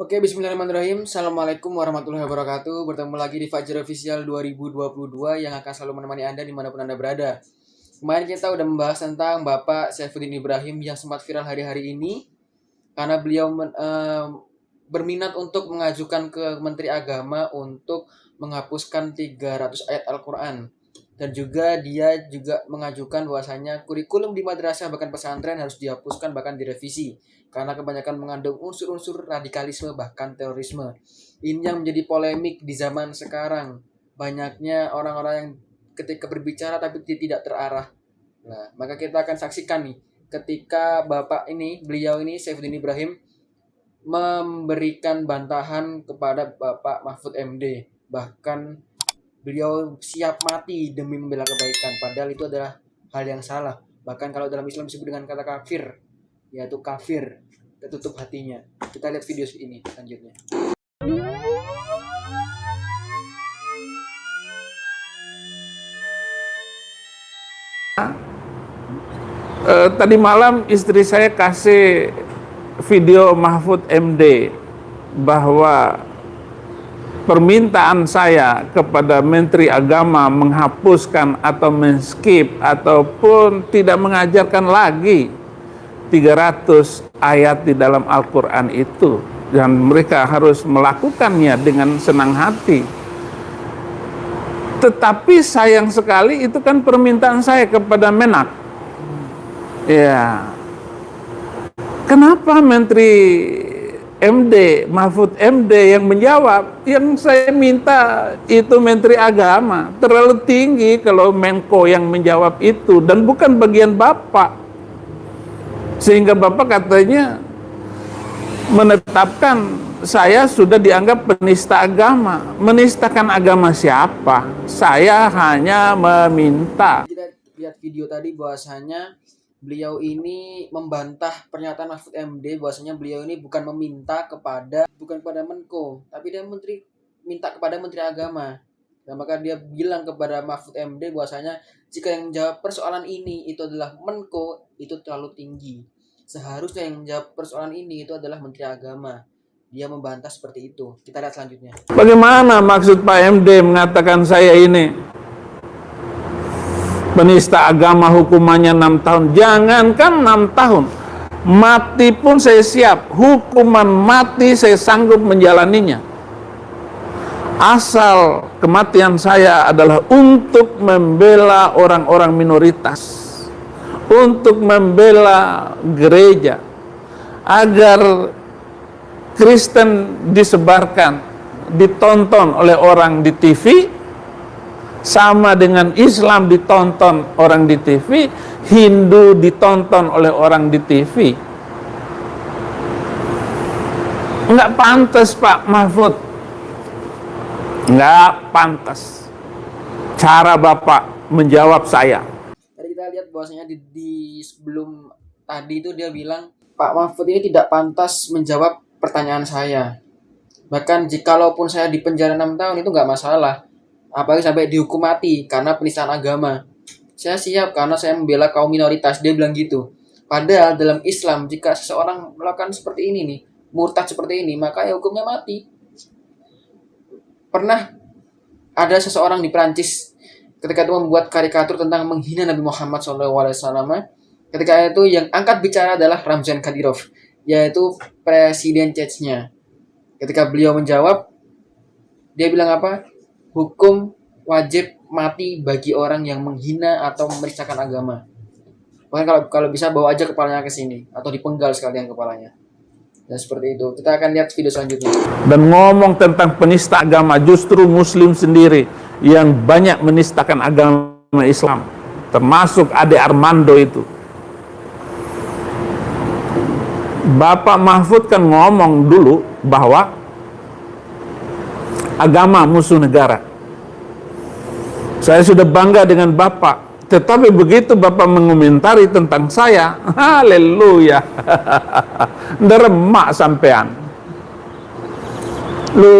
Oke, bismillahirrahmanirrahim. Assalamualaikum warahmatullahi wabarakatuh. Bertemu lagi di Fajar Official 2022 yang akan selalu menemani Anda di mana pun Anda berada. Kemarin kita udah membahas tentang Bapak Saifuddin Ibrahim yang sempat viral hari-hari ini karena beliau men, eh, berminat untuk mengajukan ke Menteri Agama untuk menghapuskan 300 ayat Al-Quran. Dan juga dia juga mengajukan bahwasanya kurikulum di madrasah bahkan pesantren harus dihapuskan bahkan direvisi karena kebanyakan mengandung unsur-unsur radikalisme bahkan terorisme. Ini yang menjadi polemik di zaman sekarang. Banyaknya orang-orang yang ketika berbicara tapi tidak terarah. Nah, maka kita akan saksikan nih ketika Bapak ini, beliau ini Saifuddin Ibrahim memberikan bantahan kepada Bapak Mahfud MD. Bahkan beliau siap mati demi membela kebaikan. Padahal itu adalah hal yang salah. Bahkan kalau dalam Islam disebut dengan kata kafir yaitu kafir tertutup hatinya. Kita lihat video ini selanjutnya. Uh, tadi malam istri saya kasih video Mahfud MD bahwa permintaan saya kepada Menteri Agama menghapuskan atau menskip ataupun tidak mengajarkan lagi 300 ayat di dalam Al-Quran itu. Dan mereka harus melakukannya dengan senang hati. Tetapi sayang sekali itu kan permintaan saya kepada Menak. Ya. Kenapa Menteri MD, Mahfud MD yang menjawab, yang saya minta itu Menteri Agama. Terlalu tinggi kalau Menko yang menjawab itu dan bukan bagian Bapak. Sehingga Bapak katanya menetapkan saya sudah dianggap penista agama. Menistakan agama siapa? Saya hanya meminta. Lihat video tadi bahwasanya beliau ini membantah pernyataan Mahfud MD bahwasanya beliau ini bukan meminta kepada bukan kepada Menko tapi dia menteri minta kepada Menteri Agama. Dan maka dia bilang kepada Mahfud MD bahwasanya jika yang menjawab persoalan ini itu adalah Menko itu terlalu tinggi. Seharusnya yang menjawab persoalan ini itu adalah Menteri Agama. Dia membantah seperti itu. Kita lihat selanjutnya. Bagaimana maksud Pak MD mengatakan saya ini penista agama hukumannya enam tahun. Jangankan enam tahun mati pun saya siap. Hukuman mati saya sanggup menjalaninya. Asal kematian saya adalah untuk membela orang-orang minoritas untuk membela gereja agar Kristen disebarkan ditonton oleh orang di TV sama dengan Islam ditonton orang di TV, Hindu ditonton oleh orang di TV. Enggak pantas Pak Mahfud. Enggak pantas. Cara Bapak menjawab saya. Tadi kita lihat bahwasanya di, di sebelum tadi itu dia bilang Pak Mahfud ini tidak pantas menjawab pertanyaan saya. Bahkan jikalaupun saya di penjara 6 tahun itu nggak masalah apalagi sampai dihukum mati karena penistaan agama. Saya siap karena saya membela kaum minoritas. Dia bilang gitu. Padahal dalam Islam jika seseorang melakukan seperti ini nih, murtad seperti ini, maka ya hukumnya mati. Pernah ada seseorang di Prancis ketika itu membuat karikatur tentang menghina Nabi Muhammad SAW. Ketika itu yang angkat bicara adalah Ramzan Kadyrov, yaitu presiden Chechnya. Ketika beliau menjawab, dia bilang apa? Hukum wajib mati bagi orang yang menghina atau merisakan agama. Bahkan kalau kalau bisa bawa aja kepalanya ke sini atau dipenggal sekalian kepalanya. Dan seperti itu. Kita akan lihat video selanjutnya. Dan ngomong tentang penista agama justru muslim sendiri yang banyak menistakan agama Islam. Termasuk Ade Armando itu. Bapak Mahfud kan ngomong dulu bahwa agama musuh negara. Saya sudah bangga dengan Bapak, tetapi begitu Bapak mengomentari tentang saya, haleluya, deremak sampean. Lu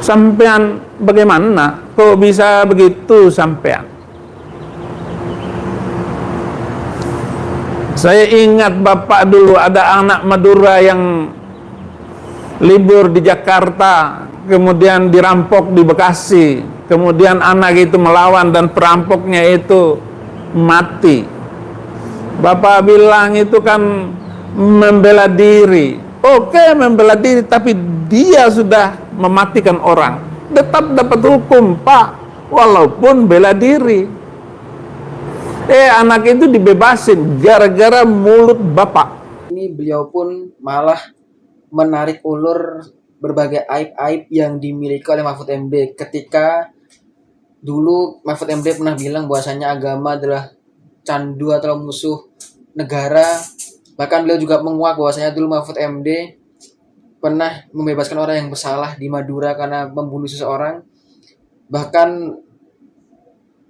sampean bagaimana? Kok bisa begitu sampean? Saya ingat bapak dulu ada anak Madura yang libur di Jakarta, kemudian dirampok di Bekasi, kemudian anak itu melawan dan perampoknya itu mati. Bapak bilang itu kan membela diri. Oke membela diri, tapi dia sudah mematikan orang. Tetap dapat hukum, Pak, walaupun bela diri. Eh anak itu dibebasin gara-gara mulut bapak. Ini beliau pun malah menarik ulur berbagai aib-aib yang dimiliki oleh Mahfud MD ketika dulu Mahfud MD pernah bilang bahwasanya agama adalah candu atau musuh negara. Bahkan beliau juga menguak bahwasanya dulu Mahfud MD pernah membebaskan orang yang bersalah di Madura karena membunuh seseorang. Bahkan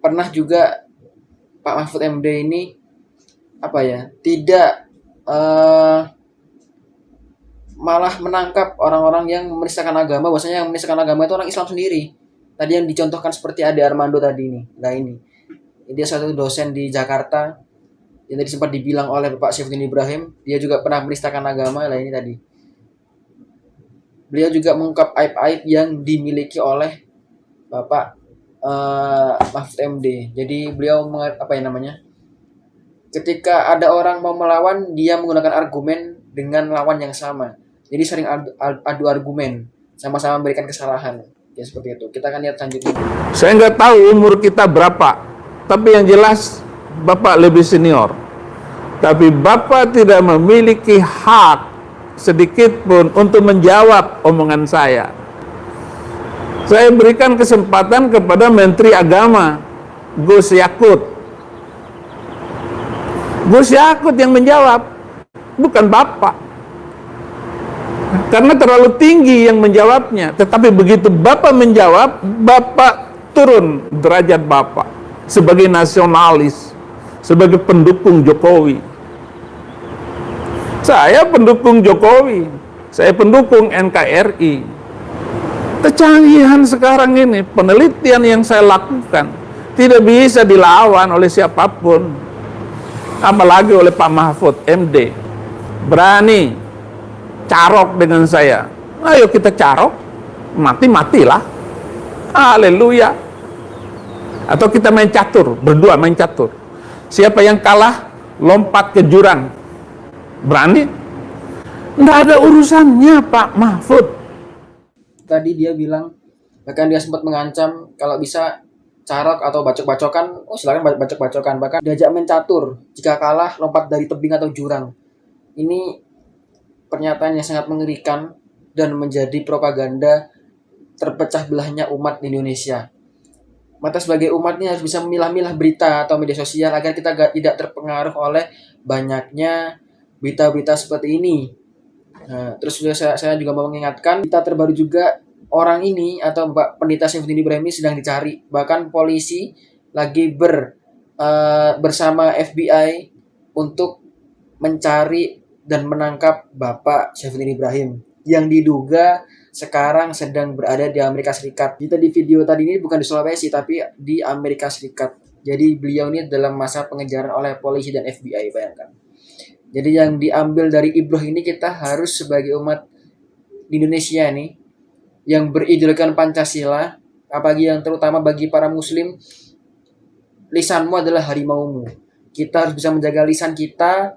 pernah juga Pak Mahfud MD ini apa ya tidak uh, malah menangkap orang-orang yang menistakan agama bahwasanya yang menistakan agama itu orang Islam sendiri tadi yang dicontohkan seperti Ade Armando tadi ini nah ini dia satu dosen di Jakarta yang tadi sempat dibilang oleh Bapak Syafudin Ibrahim dia juga pernah menistakan agama lah ini tadi beliau juga mengungkap aib-aib yang dimiliki oleh Bapak uh, Mahfud MD. Jadi beliau apa ya namanya? Ketika ada orang mau melawan, dia menggunakan argumen dengan lawan yang sama. Jadi sering adu, adu argumen, sama-sama memberikan kesalahan. Ya seperti itu. Kita akan lihat selanjutnya. Saya nggak tahu umur kita berapa, tapi yang jelas Bapak lebih senior. Tapi Bapak tidak memiliki hak sedikit pun untuk menjawab omongan saya saya berikan kesempatan kepada Menteri Agama Gus Yakut. Gus Yakut yang menjawab, bukan Bapak. Karena terlalu tinggi yang menjawabnya. Tetapi begitu Bapak menjawab, Bapak turun derajat Bapak sebagai nasionalis, sebagai pendukung Jokowi. Saya pendukung Jokowi, saya pendukung NKRI, Kecanggihan sekarang ini, penelitian yang saya lakukan tidak bisa dilawan oleh siapa pun. Apalagi oleh Pak Mahfud MD. Berani carok dengan saya. Ayo kita carok, mati-matilah. Haleluya. Atau kita main catur, berdua main catur. Siapa yang kalah, lompat ke jurang. Berani? Tidak ada urusannya Pak Mahfud tadi dia bilang bahkan dia sempat mengancam kalau bisa carok atau bacok-bacokan oh silakan bacok-bacokan bahkan diajak main catur jika kalah lompat dari tebing atau jurang ini pernyataan yang sangat mengerikan dan menjadi propaganda terpecah belahnya umat di Indonesia mata sebagai umat ini harus bisa memilah-milah berita atau media sosial agar kita tidak terpengaruh oleh banyaknya berita-berita seperti ini Nah, terus juga saya, saya juga mau mengingatkan kita terbaru juga orang ini atau Mbak Pendeta Syafudin Ibrahim ini sedang dicari. Bahkan polisi lagi ber uh, bersama FBI untuk mencari dan menangkap Bapak Syafudin Ibrahim yang diduga sekarang sedang berada di Amerika Serikat. Kita di video tadi ini bukan di Sulawesi tapi di Amerika Serikat. Jadi beliau ini dalam masa pengejaran oleh polisi dan FBI bayangkan. Jadi yang diambil dari Ibroh ini kita harus sebagai umat di Indonesia nih yang berideologikan Pancasila, apalagi yang terutama bagi para muslim, lisanmu adalah harimaumu. Kita harus bisa menjaga lisan kita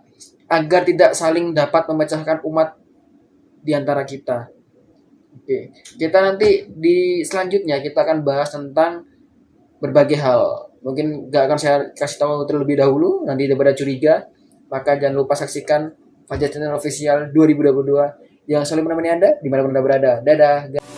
agar tidak saling dapat memecahkan umat di antara kita. Oke, kita nanti di selanjutnya kita akan bahas tentang berbagai hal. Mungkin gak akan saya kasih tahu terlebih dahulu, nanti daripada curiga. Maka jangan lupa saksikan Fajar Channel Official 2022 yang selalu menemani Anda di mana pun Anda berada. Dadah.